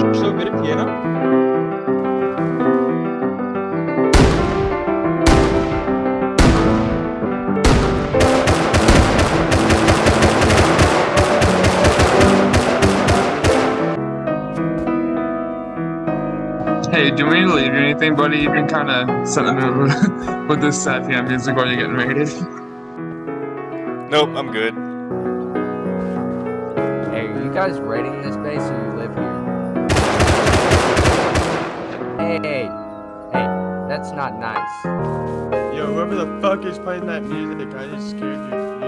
Hey, do we need to leave you anything, buddy? You've been kind of sending up with this sad piano music while you're getting raided. Nope, I'm good. Hey, are you guys raiding this base or you live here? That's not nice. Yo, whoever the fuck is playing that music, I just scared you.